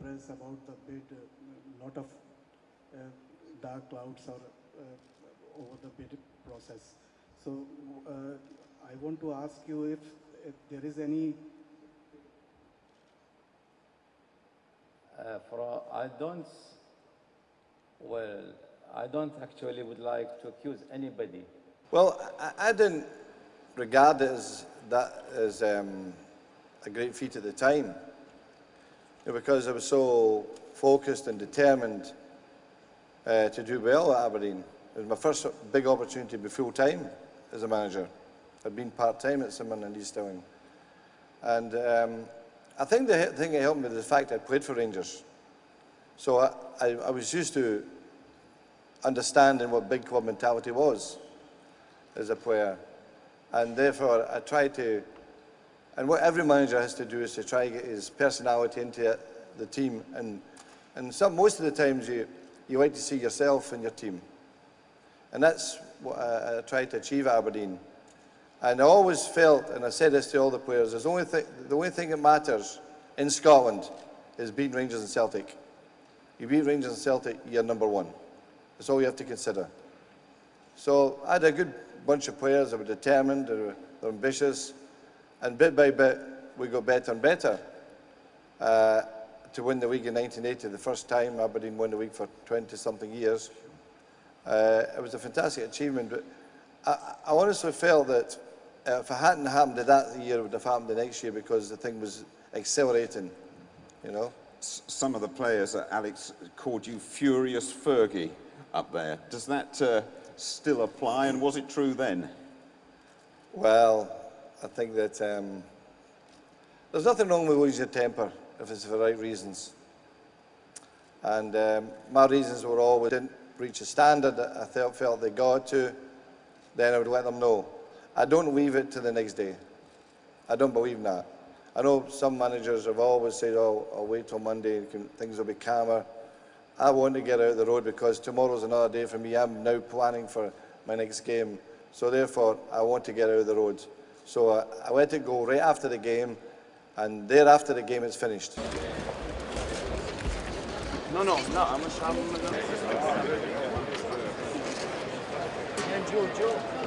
press about the bid, uh, lot of uh, dark clouds are uh, over the bid process. So uh, I want to ask you if, if there is any Uh, for, I don't, well, I don't actually would like to accuse anybody. Well, I, I didn't regard it as that as um, a great feat at the time, you know, because I was so focused and determined uh, to do well at Aberdeen. It was my first big opportunity to be full time as a manager. I'd been part time at Mirren and East. And um, I think the thing that helped me was the fact I played for Rangers. So I, I, I was used to understanding what big club mentality was as a player. And therefore, I tried to, and what every manager has to do is to try to get his personality into the team. And, and some, most of the times, you, you like to see yourself in your team. And that's what I, I tried to achieve at Aberdeen. And I always felt, and I said this to all the players, there's only th the only thing that matters in Scotland is beating Rangers and Celtic. You beat Rangers and Celtic, you're number one. That's all you have to consider. So I had a good bunch of players that were determined, they were, they were ambitious, and bit by bit we got better and better. Uh, to win the league in 1980, the first time Aberdeen won the league for 20-something years. Uh, it was a fantastic achievement, but I, I honestly felt that uh, if it hadn't happened that year, it would have happened the next year because the thing was accelerating, you know. S- Some of the players, uh, Alex, called you Furious Fergie up there. Does that uh, still apply, and was it true then? Well, I think that um, there's nothing wrong with losing your temper if it's for the right reasons. And um, my reasons were always didn't reach a standard that I felt, felt they got to, then I would let them know. I don't leave it to the next day. I don't believe in that. I know some managers have always said, oh, I'll wait till Monday, can, things will be calmer. I want to get out of the road because tomorrow's another day for me. I'm now planning for my next game. So therefore, I want to get out of the road. So uh, I let it go right after the game, and thereafter the game is finished. No, no, no, I'm a shaman. Joe, Joe.